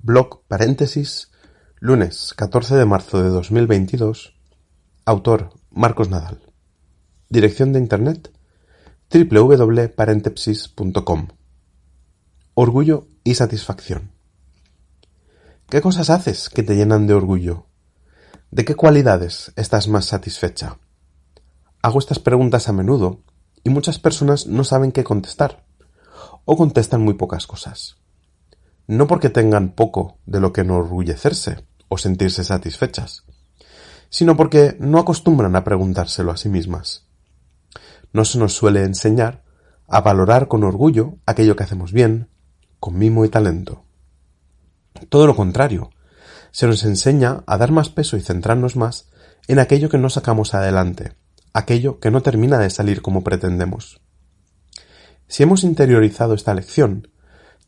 Blog paréntesis lunes catorce de marzo de dos mil veintidós Autor Marcos Nadal Dirección de Internet www.parentepsis.com Orgullo y satisfacción ¿Qué cosas haces que te llenan de orgullo? ¿De qué cualidades estás más satisfecha? Hago estas preguntas a menudo y muchas personas no saben qué contestar o contestan muy pocas cosas. No porque tengan poco de lo que enorgullecerse o sentirse satisfechas, sino porque no acostumbran a preguntárselo a sí mismas. No se nos suele enseñar a valorar con orgullo aquello que hacemos bien, con mimo y talento. Todo lo contrario, se nos enseña a dar más peso y centrarnos más en aquello que no sacamos adelante, aquello que no termina de salir como pretendemos. Si hemos interiorizado esta lección,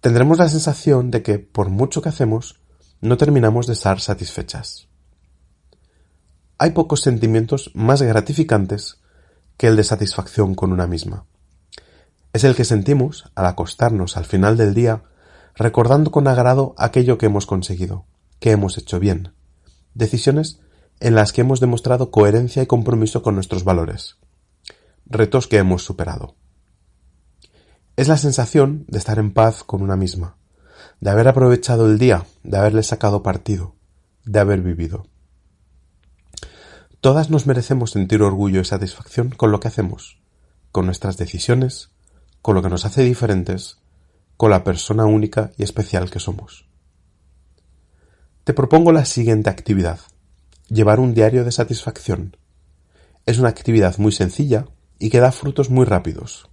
tendremos la sensación de que, por mucho que hacemos, no terminamos de estar satisfechas. Hay pocos sentimientos más gratificantes que el de satisfacción con una misma. Es el que sentimos al acostarnos al final del día recordando con agrado aquello que hemos conseguido, que hemos hecho bien, decisiones en las que hemos demostrado coherencia y compromiso con nuestros valores, retos que hemos superado. Es la sensación de estar en paz con una misma, de haber aprovechado el día, de haberle sacado partido, de haber vivido. Todas nos merecemos sentir orgullo y satisfacción con lo que hacemos, con nuestras decisiones, con lo que nos hace diferentes, con la persona única y especial que somos. Te propongo la siguiente actividad. Llevar un diario de satisfacción. Es una actividad muy sencilla y que da frutos muy rápidos.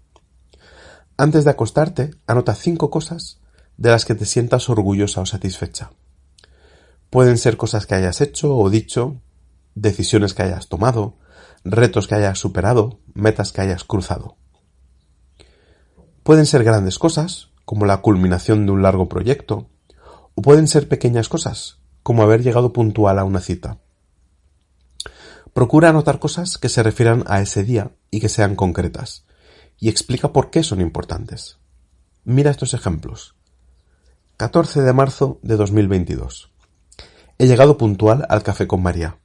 Antes de acostarte, anota cinco cosas de las que te sientas orgullosa o satisfecha. Pueden ser cosas que hayas hecho o dicho, decisiones que hayas tomado, retos que hayas superado, metas que hayas cruzado. Pueden ser grandes cosas, como la culminación de un largo proyecto, o pueden ser pequeñas cosas, como haber llegado puntual a una cita. Procura anotar cosas que se refieran a ese día y que sean concretas, y explica por qué son importantes. Mira estos ejemplos. 14 de marzo de 2022. He llegado puntual al café con María.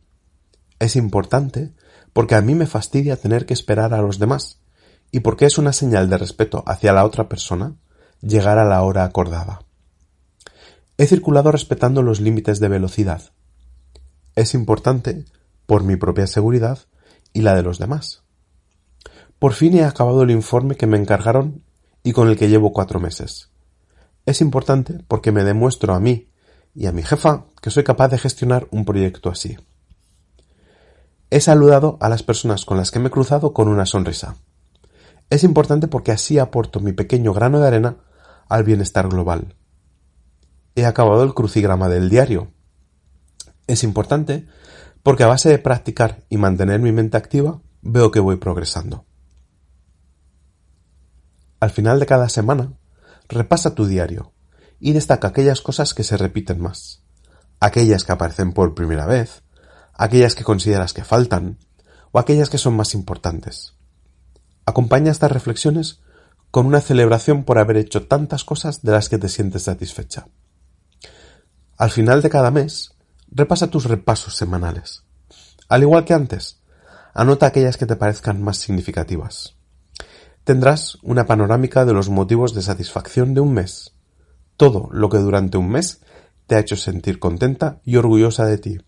Es importante porque a mí me fastidia tener que esperar a los demás y porque es una señal de respeto hacia la otra persona llegar a la hora acordada. He circulado respetando los límites de velocidad. Es importante por mi propia seguridad y la de los demás. Por fin he acabado el informe que me encargaron y con el que llevo cuatro meses. Es importante porque me demuestro a mí y a mi jefa que soy capaz de gestionar un proyecto así. He saludado a las personas con las que me he cruzado con una sonrisa. Es importante porque así aporto mi pequeño grano de arena al bienestar global. He acabado el crucigrama del diario. Es importante porque a base de practicar y mantener mi mente activa, veo que voy progresando. Al final de cada semana, Repasa tu diario y destaca aquellas cosas que se repiten más, aquellas que aparecen por primera vez, aquellas que consideras que faltan o aquellas que son más importantes. Acompaña estas reflexiones con una celebración por haber hecho tantas cosas de las que te sientes satisfecha. Al final de cada mes, repasa tus repasos semanales. Al igual que antes, anota aquellas que te parezcan más significativas. Tendrás una panorámica de los motivos de satisfacción de un mes, todo lo que durante un mes te ha hecho sentir contenta y orgullosa de ti.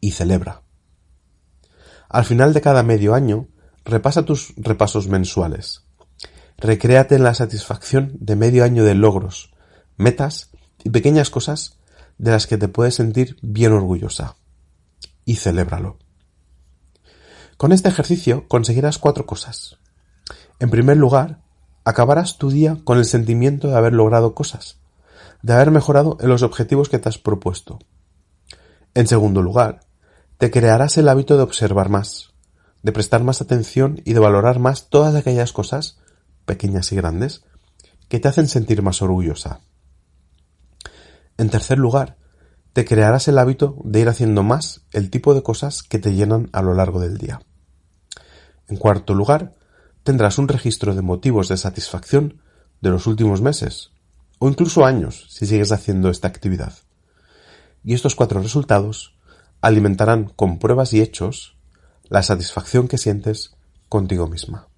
Y celebra. Al final de cada medio año, repasa tus repasos mensuales. Recréate en la satisfacción de medio año de logros, metas y pequeñas cosas de las que te puedes sentir bien orgullosa. Y celébralo. Con este ejercicio conseguirás cuatro cosas. En primer lugar, acabarás tu día con el sentimiento de haber logrado cosas, de haber mejorado en los objetivos que te has propuesto. En segundo lugar, te crearás el hábito de observar más, de prestar más atención y de valorar más todas aquellas cosas, pequeñas y grandes, que te hacen sentir más orgullosa. En tercer lugar, te crearás el hábito de ir haciendo más el tipo de cosas que te llenan a lo largo del día. En cuarto lugar, tendrás un registro de motivos de satisfacción de los últimos meses o incluso años si sigues haciendo esta actividad. Y estos cuatro resultados alimentarán con pruebas y hechos la satisfacción que sientes contigo misma.